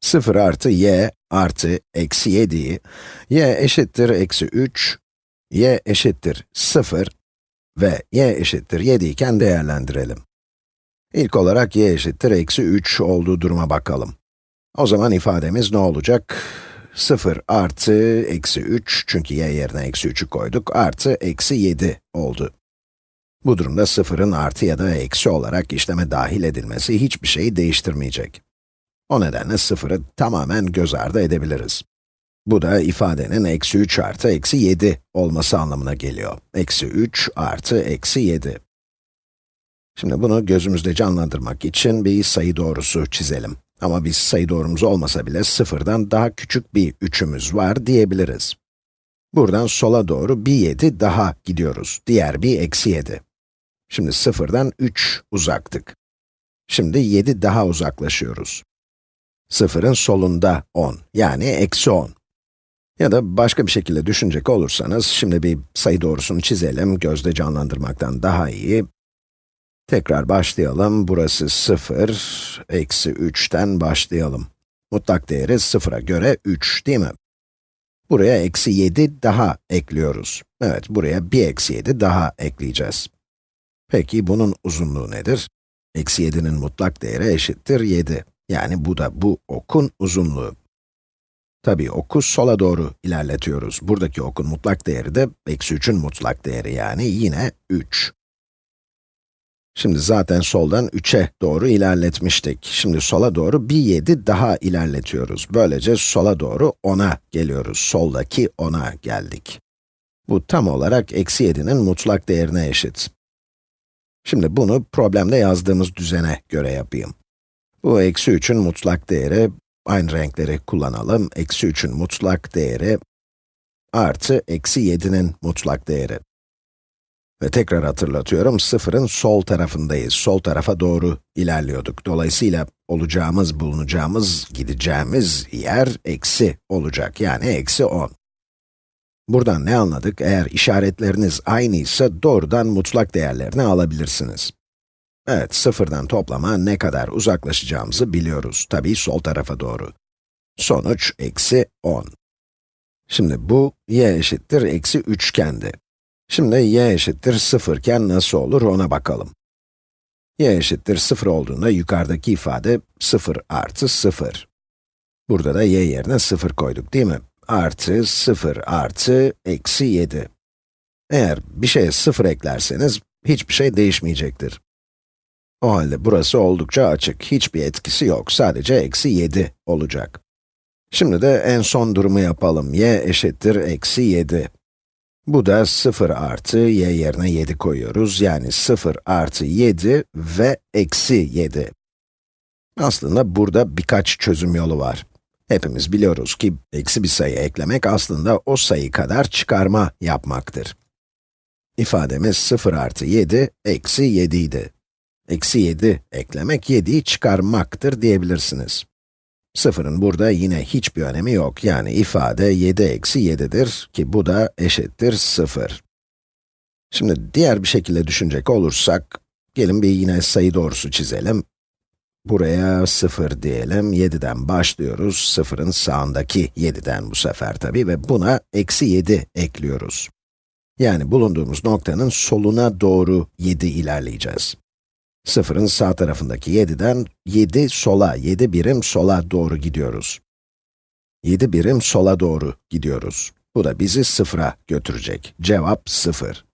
0 artı y artı eksi 7'yi, y eşittir eksi 3, y eşittir 0 ve y eşittir 7 iken değerlendirelim. İlk olarak y eşittir eksi 3 olduğu duruma bakalım. O zaman ifademiz ne olacak? 0 artı eksi 3, çünkü y yerine eksi 3'ü koyduk, artı eksi 7 oldu. Bu durumda 0'ın artı ya da eksi olarak işleme dahil edilmesi hiçbir şeyi değiştirmeyecek. O nedenle 0'ı tamamen göz ardı edebiliriz. Bu da ifadenin eksi 3 artı eksi 7 olması anlamına geliyor. Eksi 3 artı eksi 7. Şimdi bunu gözümüzde canlandırmak için bir sayı doğrusu çizelim. Ama biz sayı doğrumuz olmasa bile sıfırdan daha küçük bir 3'ümüz var diyebiliriz. Buradan sola doğru bir 7 daha gidiyoruz. Diğer bir eksi 7. Şimdi sıfırdan 3 uzaktık. Şimdi 7 daha uzaklaşıyoruz. Sıfırın solunda 10, yani eksi 10. Ya da başka bir şekilde düşünecek olursanız, şimdi bir sayı doğrusunu çizelim, gözde canlandırmaktan daha iyi. Tekrar başlayalım, burası 0, eksi 3'ten başlayalım. Mutlak değeri 0'a göre 3, değil mi? Buraya eksi 7 daha ekliyoruz. Evet, buraya bir eksi 7 daha ekleyeceğiz. Peki bunun uzunluğu nedir? Eksi 7'nin mutlak değeri eşittir 7. Yani bu da bu okun uzunluğu. Tabii oku sola doğru ilerletiyoruz. Buradaki okun mutlak değeri de eksi 3'ün mutlak değeri yani yine 3. Şimdi zaten soldan 3'e doğru ilerletmiştik. Şimdi sola doğru bir 7 daha ilerletiyoruz. Böylece sola doğru 10'a geliyoruz. Soldaki 10'a geldik. Bu tam olarak eksi 7'nin mutlak değerine eşit. Şimdi bunu problemde yazdığımız düzene göre yapayım. Bu eksi 3'ün mutlak değeri, aynı renkleri kullanalım. Eksi 3'ün mutlak değeri artı eksi 7'nin mutlak değeri. Ve tekrar hatırlatıyorum, sıfırın sol tarafındayız. Sol tarafa doğru ilerliyorduk. Dolayısıyla olacağımız, bulunacağımız, gideceğimiz yer eksi olacak. Yani eksi 10. Buradan ne anladık? Eğer işaretleriniz aynıysa doğrudan mutlak değerlerini alabilirsiniz. Evet, sıfırdan toplama ne kadar uzaklaşacağımızı biliyoruz. Tabii sol tarafa doğru. Sonuç eksi 10. Şimdi bu y eşittir eksi 3 kendi. Şimdi y eşittir 0 iken nasıl olur ona bakalım. y eşittir 0 olduğunda yukarıdaki ifade 0 artı 0. Burada da y yerine 0 koyduk değil mi? Artı 0 artı eksi 7. Eğer bir şeye 0 eklerseniz hiçbir şey değişmeyecektir. O halde burası oldukça açık, hiçbir etkisi yok, sadece eksi 7 olacak. Şimdi de en son durumu yapalım, y eşittir eksi 7. Bu da 0 artı y yerine 7 koyuyoruz, yani 0 artı 7 ve eksi 7. Aslında burada birkaç çözüm yolu var. Hepimiz biliyoruz ki eksi bir sayı eklemek aslında o sayı kadar çıkarma yapmaktır. İfademiz 0 artı 7 eksi 7 idi. Eksi 7 eklemek 7'yi çıkarmaktır diyebilirsiniz. Sıfırın burada yine hiçbir önemi yok. Yani ifade 7 eksi 7'dir ki bu da eşittir 0. Şimdi diğer bir şekilde düşünecek olursak, gelin bir yine sayı doğrusu çizelim. Buraya 0 diyelim, 7'den başlıyoruz. 0'ın sağındaki 7'den bu sefer tabii ve buna eksi 7 ekliyoruz. Yani bulunduğumuz noktanın soluna doğru 7 ilerleyeceğiz. Sıfırın sağ tarafındaki 7'den 7 sola, 7 birim sola doğru gidiyoruz. 7 birim sola doğru gidiyoruz. Bu da bizi sıfıra götürecek. Cevap 0.